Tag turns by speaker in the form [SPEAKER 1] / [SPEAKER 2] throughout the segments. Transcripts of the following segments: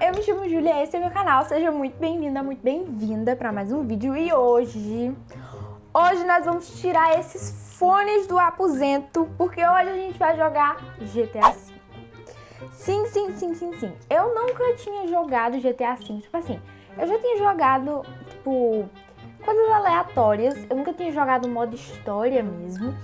[SPEAKER 1] eu me chamo Julia, esse é meu canal, seja muito bem-vinda, muito bem-vinda para mais um vídeo. E hoje, hoje nós vamos tirar esses fones do aposento, porque hoje a gente vai jogar GTA V. Sim, sim, sim, sim, sim, eu nunca tinha jogado GTA V, tipo assim, eu já tinha jogado, tipo, coisas aleatórias, eu nunca tinha jogado modo história mesmo,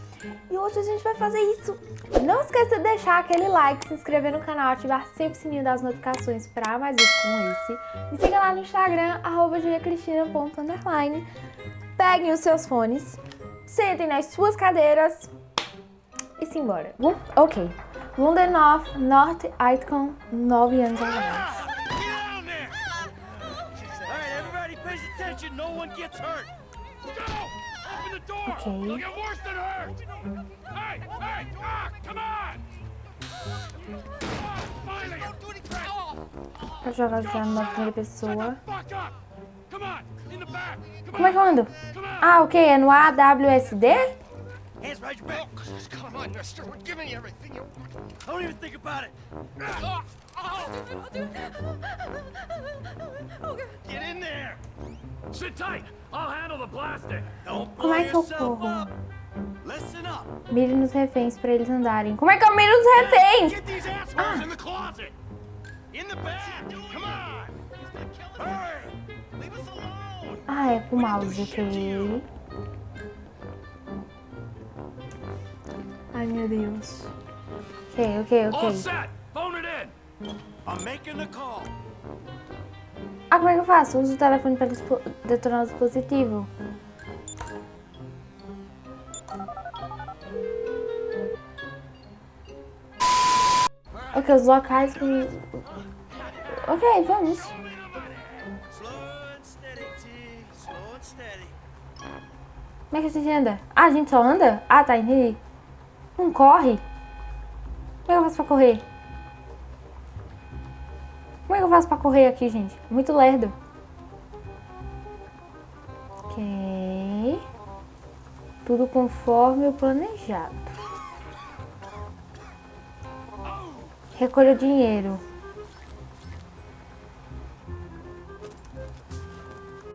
[SPEAKER 1] e hoje a gente vai fazer isso. Não esqueça de deixar aquele like, se inscrever no canal, ativar sempre o sininho das notificações para mais vídeos como esse. Me siga lá no Instagram, arroba juliacristina.underline. Peguem os seus fones, sentem nas suas cadeiras e simbora. Ok. Londenoff, North Icon, 9 anos atrás. Ok. Pra jogar já numa primeira pessoa. Como é que eu ando? Ah, ok. É no AWSD? Hands behind your back. Come on, mister. We're giving you everything you want. Don't even think about it. Get in there. Sit tight. I'll handle the plastic. Don't Como é que eu corro? Mire nos reféns pra eles andarem. Como é que eu miro nos reféns? Ah. Ah, é com o mouse, ok. Ai, meu Deus. Ok, ok, ok. Ah, como é que eu faço? Uso o telefone para detonar o dispositivo. Ok, os locais que... Ok, vamos. Como é que a gente anda? Ah, a gente só anda? Ah, tá, entendi. Não corre? Como é que eu faço pra correr? Como é que eu faço pra correr aqui, gente? Muito lerdo. Ok. Tudo conforme o planejado. Recolha o dinheiro.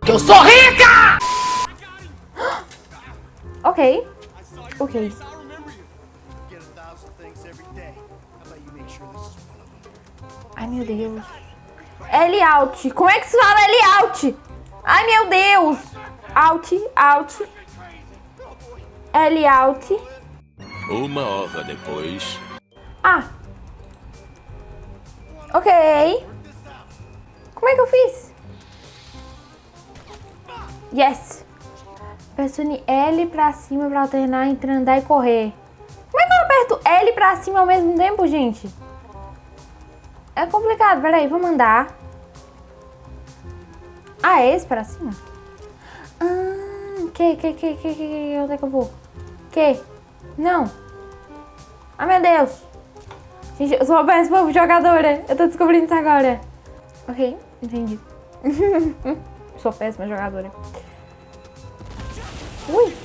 [SPEAKER 1] Eu sou rica! ok. Ok. Meu Deus. L out. Como é que se fala L out? Ai, meu Deus. Out, out. L out.
[SPEAKER 2] Uma hora depois.
[SPEAKER 1] Ah, Ok. Como é que eu fiz? Yes. Pressione L pra cima pra alternar entre andar e correr. Como é que eu aperto L pra cima ao mesmo tempo, gente? É complicado. Peraí, vamos andar. Ah, é esse pra cima? Ah, que, que, que, que, que, onde é que eu vou? Que? Não. Ah, meu Deus. Gente, eu sou uma péssima jogadora. Eu tô descobrindo isso agora. Ok, entendi. sou péssima jogadora. Ui!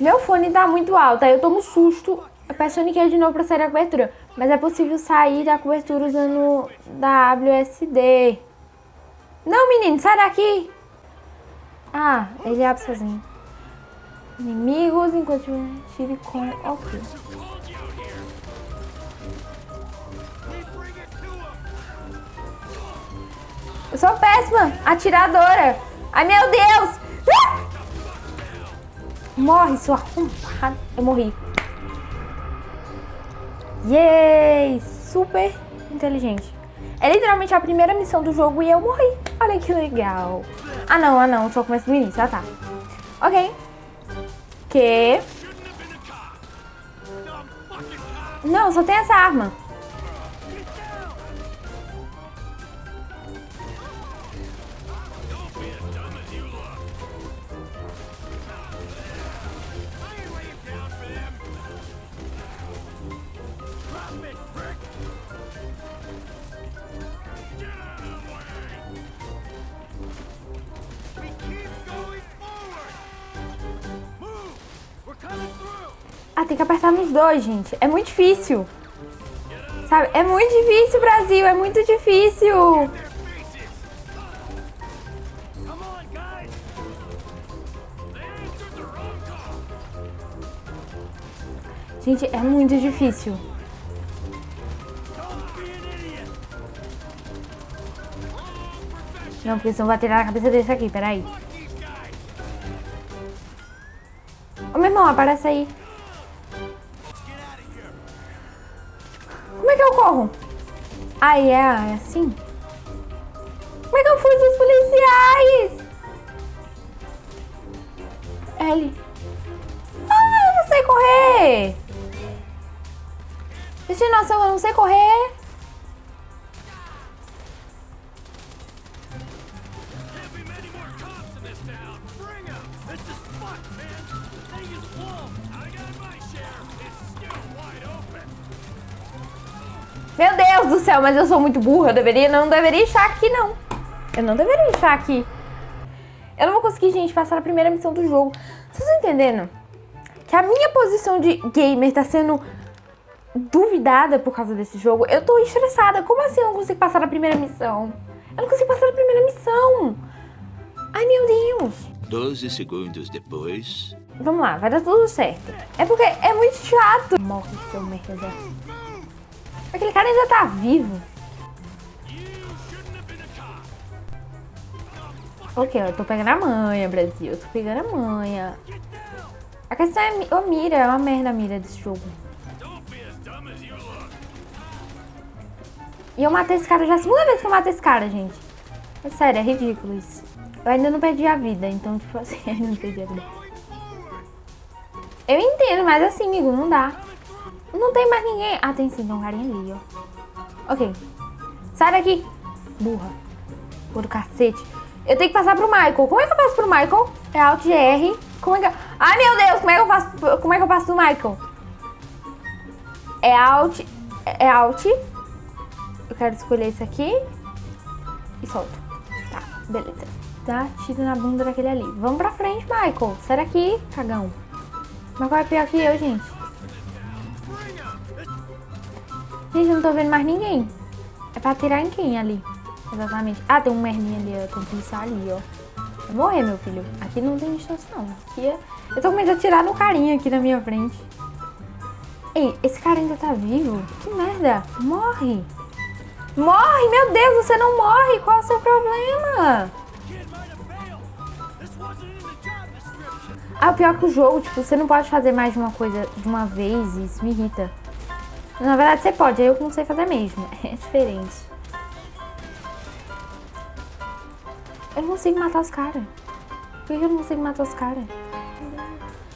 [SPEAKER 1] Meu fone tá muito alto, aí eu tomo susto. Eu peço Nikkei de novo pra sair da cobertura. Mas é possível sair da cobertura usando da WSD. Não, menino, sai daqui! Ah, ele abre sozinho. Inimigos enquanto tire com... Ok. Eu sou péssima, atiradora. Ai, meu Deus. Ah! Morre, sua arrombada. Eu morri. Yay! Super inteligente. É literalmente a primeira missão do jogo e eu morri. Olha que legal. Ah, não, ah, não. Só começa do início. Ah, tá. Ok. Que... Não, só tem essa arma. Tem que apertar nos dois, gente. É muito difícil. Sabe? É muito difícil, Brasil. É muito difícil. Gente, é muito difícil. Não, porque senão vai tirar na cabeça desse aqui, peraí. Ô, meu irmão, aparece aí. Aí é, é assim? Como é que eu fujo dos policiais? L. Ah, eu não sei correr. Destinação, eu não sei correr. Céu, mas eu sou muito burra. Eu deveria, não deveria estar aqui, não. Eu não deveria estar aqui. Eu não vou conseguir, gente, passar a primeira missão do jogo. Vocês estão entendendo? Que a minha posição de gamer tá sendo duvidada por causa desse jogo. Eu tô estressada. Como assim eu não consigo passar a primeira missão? Eu não consigo passar a primeira missão. Ai, meu Deus.
[SPEAKER 2] 12 segundos depois.
[SPEAKER 1] Vamos lá, vai dar tudo certo. É porque é muito chato. Morre, seu merda. Aquele cara ainda tá vivo. Ok, eu tô pegando a manha, Brasil. Eu tô pegando a manha. A questão é a mira. É uma merda a mira desse jogo. E eu matei esse cara já. É a segunda vez que eu matei esse cara, gente. É sério, é ridículo isso. Eu ainda não perdi a vida, então, tipo assim, eu não perdi a vida. Eu entendo, mas assim, amigo, não dá. Não tem mais ninguém. Ah, tem sim, tem um carinha ali, ó. Ok. Sai daqui. Burra. Por cacete. Eu tenho que passar pro Michael. Como é que eu passo pro Michael? É Alt R. Como é que eu... Ai, meu Deus, como é que eu passo, como é que eu passo pro Michael? É Alt... É Alt. Eu quero escolher esse aqui. E solto. Tá, beleza. Dá tiro na bunda daquele ali. Vamos pra frente, Michael. Sai daqui, cagão. Michael é pior que eu, gente. Gente, eu não tô vendo mais ninguém. É pra atirar em quem ali? Exatamente. Ah, tem um merminha ali, ó. Tem um policial ali, ó. Vai morrer, meu filho. Aqui não tem distância, não. Aqui é... Eu tô com medo de atirar no carinha aqui na minha frente. Ei, esse cara ainda tá vivo? Que merda. Morre. Morre, meu Deus, você não morre. Qual é o seu problema? Ah, pior que o jogo, tipo, você não pode fazer mais de uma coisa de uma vez isso me irrita. Na verdade você pode, eu não sei fazer mesmo. É diferente. Eu não consigo matar os caras. Por que eu não consigo matar os caras?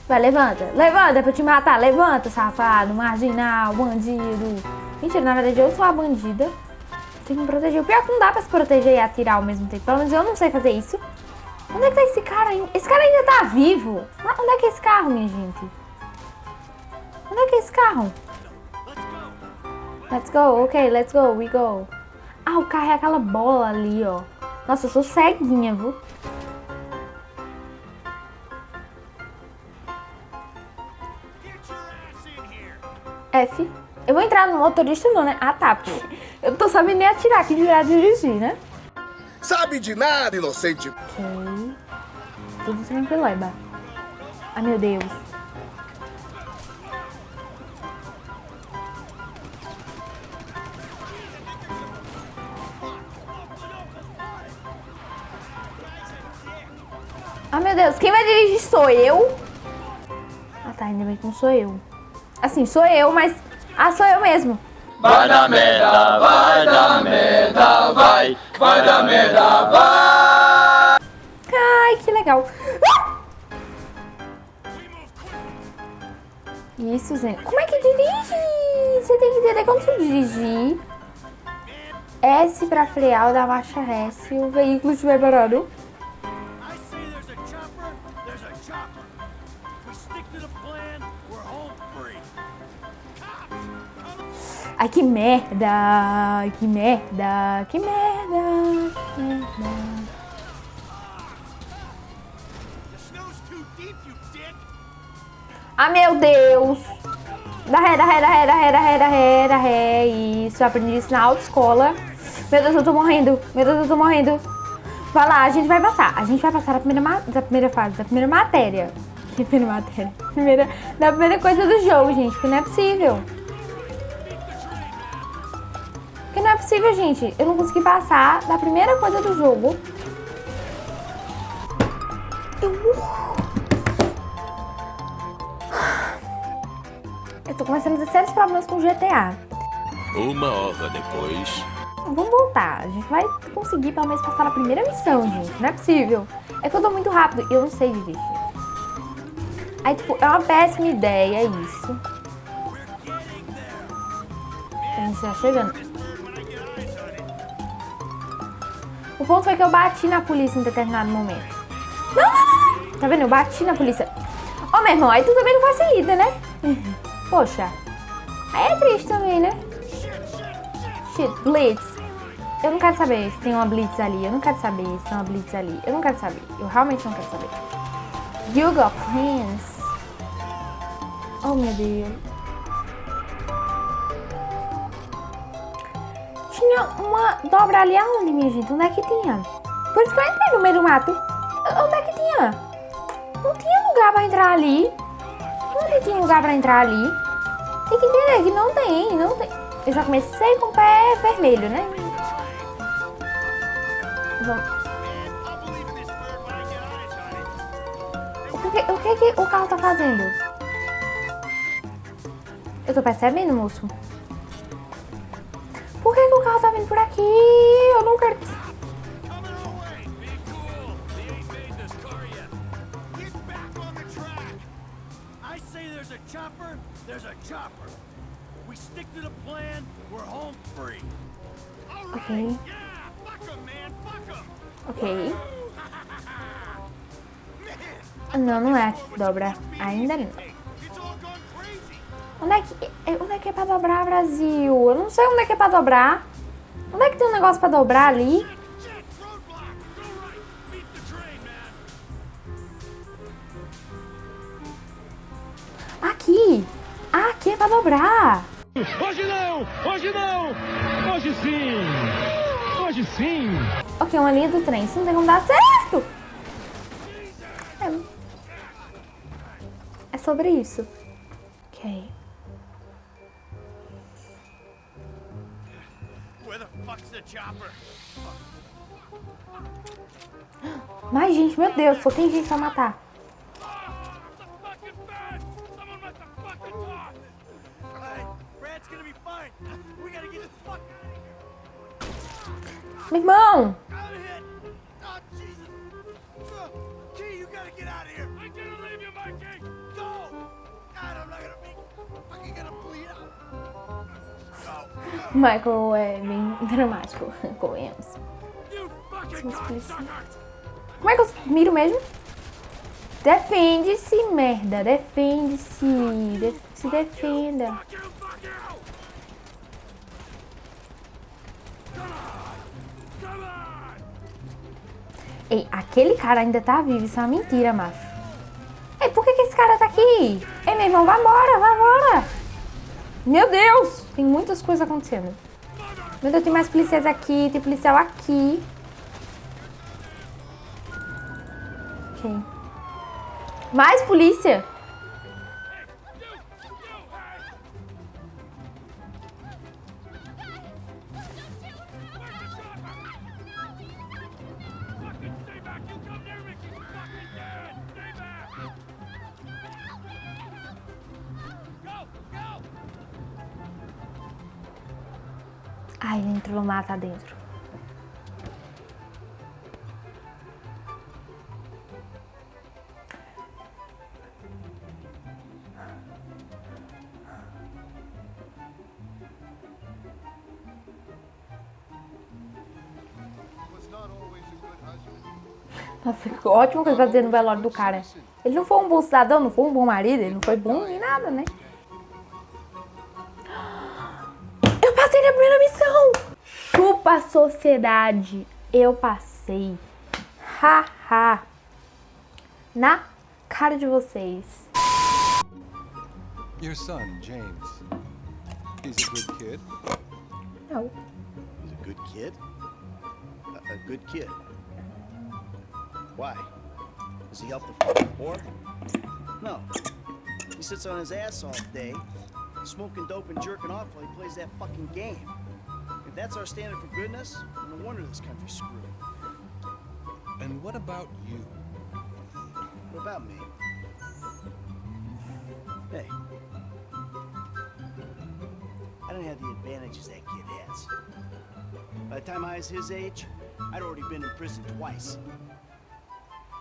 [SPEAKER 1] Vai, levanta. Levanta pra te matar. Levanta, safado, marginal, bandido. Mentira, na verdade eu sou a bandida. Tem que me proteger. O pior é que não dá pra se proteger e atirar ao mesmo tempo. Pelo menos eu não sei fazer isso. Onde é que tá esse cara ainda? Esse cara ainda tá vivo. Onde é que é esse carro, minha gente? Onde é que é esse carro? Let's go, ok, let's go, we go. Ah, o carro é aquela bola ali, ó. Nossa, eu sou ceguinha, viu? F. Eu vou entrar no motorista não, né? Ah, tá. Eu não tô sabendo nem atirar aqui de virar dirigir, né?
[SPEAKER 3] Sabe de nada, inocente.
[SPEAKER 1] Ok. Tudo tranquilo, Eba. Ai, meu Deus. Meu Deus, quem vai dirigir sou eu? Ah, tá, ainda bem que não sou eu. Assim, sou eu, mas... Ah, sou eu mesmo.
[SPEAKER 4] Vai dar merda, vai dar merda, vai, vai dar merda, vai.
[SPEAKER 1] Ai, que legal. Ah! Isso, gente. Como é que dirige? Você tem que entender como se dirigir. S pra frear ou dar marcha se o veículo estiver parado. Ai, que merda! Que merda! Que merda! Que merda! Ah, meu Deus! Dá ré, dá ré, dá ré, dá ré, dá ré, dá ré, dá ré. Isso, eu aprendi isso na autoescola. Meu Deus, eu tô morrendo. Meu Deus, eu tô morrendo. Vai lá, a gente vai passar. A gente vai passar da primeira, da primeira fase, da primeira matéria. Que primeira matéria? Primeira, da primeira coisa do jogo, gente, porque não é possível. Possível, gente. Eu não consegui passar da primeira coisa do jogo. Eu... Eu tô começando a ter sérios problemas com GTA.
[SPEAKER 2] Uma hora depois.
[SPEAKER 1] Vamos voltar. A gente vai conseguir pelo menos passar na primeira missão, gente. Não é possível. É que eu tô muito rápido e eu não sei dirigir. Aí, tipo, é uma péssima ideia isso. A gente tá chegando. O ponto foi que eu bati na polícia em determinado momento. Não, não, não. Tá vendo? Eu bati na polícia. Ó, oh, meu irmão, aí tu também não facilita, né? Poxa. Aí é triste também, né? Shit, Blitz. Eu não quero saber se tem uma Blitz ali. Eu não quero saber se tem uma Blitz ali. Eu não quero saber. Eu realmente não quero saber. Yoga Prince. Oh, meu Deus. Tinha uma dobra ali aonde, minha gente? Onde é que tinha? Por isso que eu entrei no meio do mato. Onde é que tinha? Não tinha lugar pra entrar ali. Onde tinha lugar pra entrar ali? Tem que entender que não tem, não tem. Eu já comecei com o pé vermelho, né? O que, o que, que o carro tá fazendo? Eu tô percebendo, moço. Carro tá vindo por aqui? Eu não quero... Okay. Ok. Não, não é aqui que dobra. Ainda não. Onde é que, é, onde é que é pra dobrar, Brasil? Eu não sei onde é que é pra dobrar. Onde é que tem um negócio pra dobrar ali? Aqui. Ah, aqui é pra dobrar.
[SPEAKER 5] Hoje não! Hoje não! Hoje sim! Hoje sim!
[SPEAKER 1] Ok, uma linha do trem. Isso não tem como dar certo! É, é sobre isso. Ok. Mas, gente, meu Deus, só tem gente pra matar. Meu irmão! Michael é bem dramático, convenhamos. Como é que eu miro mesmo? Defende-se, merda. Defende-se. se defenda. Ei, aquele cara ainda tá vivo, isso é uma mentira, macho. Ei, por que, que esse cara tá aqui? Ei, meu irmão, vai embora. Meu Deus, tem muitas coisas acontecendo. Meu Deus, tem mais policiais aqui, tem policial aqui. Ok. Mais polícia? No mato dentro. Nossa, que ótimo que ele tá no velório do cara. Ele não foi um bom cidadão, não foi um bom marido, ele não foi bom nem nada, né? Chupa sociedade. Eu passei. Haha. Ha. Na cara de vocês.
[SPEAKER 6] Your son, James. He's a good kid.
[SPEAKER 1] Não.
[SPEAKER 7] He's a good kid? A, a good kid? Why? Does he help the poor? No. He sits on his ass all day, smoking dope and jerking off while he plays that fucking game. If that's our standard for goodness, no wonder this country's screwed.
[SPEAKER 6] And what about you?
[SPEAKER 7] What about me? Hey. I don't have the advantages that kid has. By the time I was his age, I'd already been in prison twice.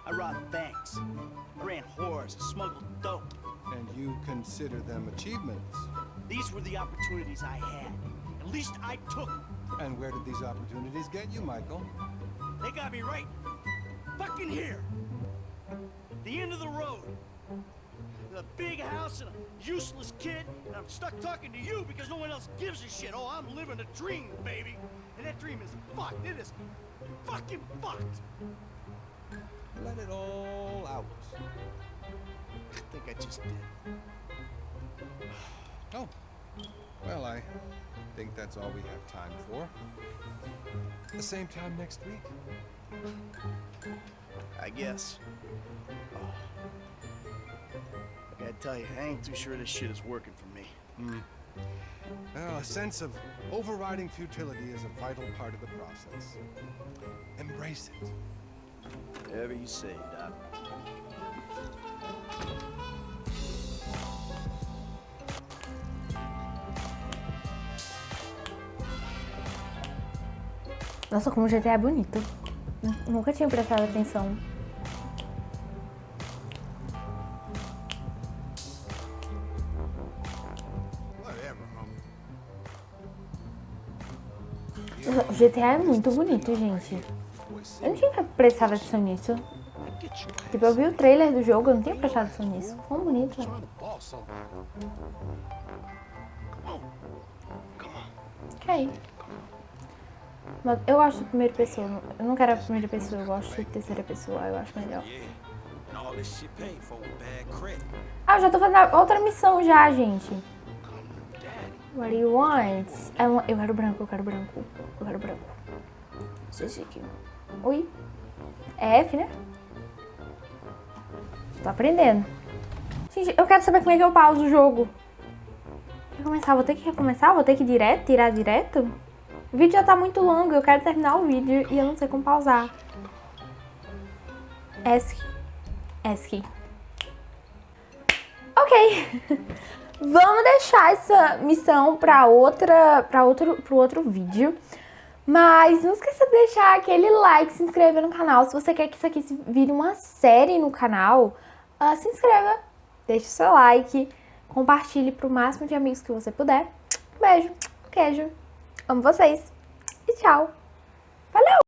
[SPEAKER 7] I robbed banks, I ran whores, smuggled dope.
[SPEAKER 6] And you consider them achievements.
[SPEAKER 7] These were the opportunities I had. At least I took.
[SPEAKER 6] And where did these opportunities get you, Michael?
[SPEAKER 7] They got me right fucking here. The end of the road. A big house and a useless kid, and I'm stuck talking to you because no one else gives a shit. Oh, I'm living a dream, baby. And that dream is fucked. It is fucking fucked.
[SPEAKER 6] Let it all out.
[SPEAKER 7] I think I just did.
[SPEAKER 6] Oh. Well, I think that's all we have time for. The same time next week.
[SPEAKER 7] I guess. Oh. I gotta tell you, I ain't too sure this shit is working for me. Hmm.
[SPEAKER 6] Well, a sense of overriding futility is a vital part of the process. Embrace it.
[SPEAKER 7] Whatever you say, Doc.
[SPEAKER 1] Nossa, como o GTA é bonito. Nunca tinha prestado atenção. O GTA é muito bonito, gente. Eu não tinha prestado atenção nisso. Tipo, eu vi o trailer do jogo, eu não tinha prestado atenção nisso. Quão bonito. Ok. Eu gosto de primeira pessoa. Eu não quero a primeira pessoa, eu gosto de terceira pessoa. Eu acho melhor. Ah, eu já tô fazendo outra missão já, gente. What do you want? É Eu quero branco, eu quero branco. Eu quero branco. Esse aqui. Oi? É F, né? Tô aprendendo. Gente, eu quero saber como é que eu pauso o jogo. Recomeçar, vou ter que recomeçar? Vou ter que ir direto, tirar direto? O vídeo já tá muito longo, eu quero terminar o vídeo e eu não sei como pausar. ESC. ESC. Ok. Vamos deixar essa missão para outra, para outro, pro outro vídeo. Mas não esqueça de deixar aquele like, se inscrever no canal. Se você quer que isso aqui vire uma série no canal, ah, se inscreva, deixe seu like, compartilhe pro máximo de amigos que você puder. Um beijo, um queijo, amo vocês e tchau. Valeu!